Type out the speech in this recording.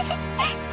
Ha ha ha!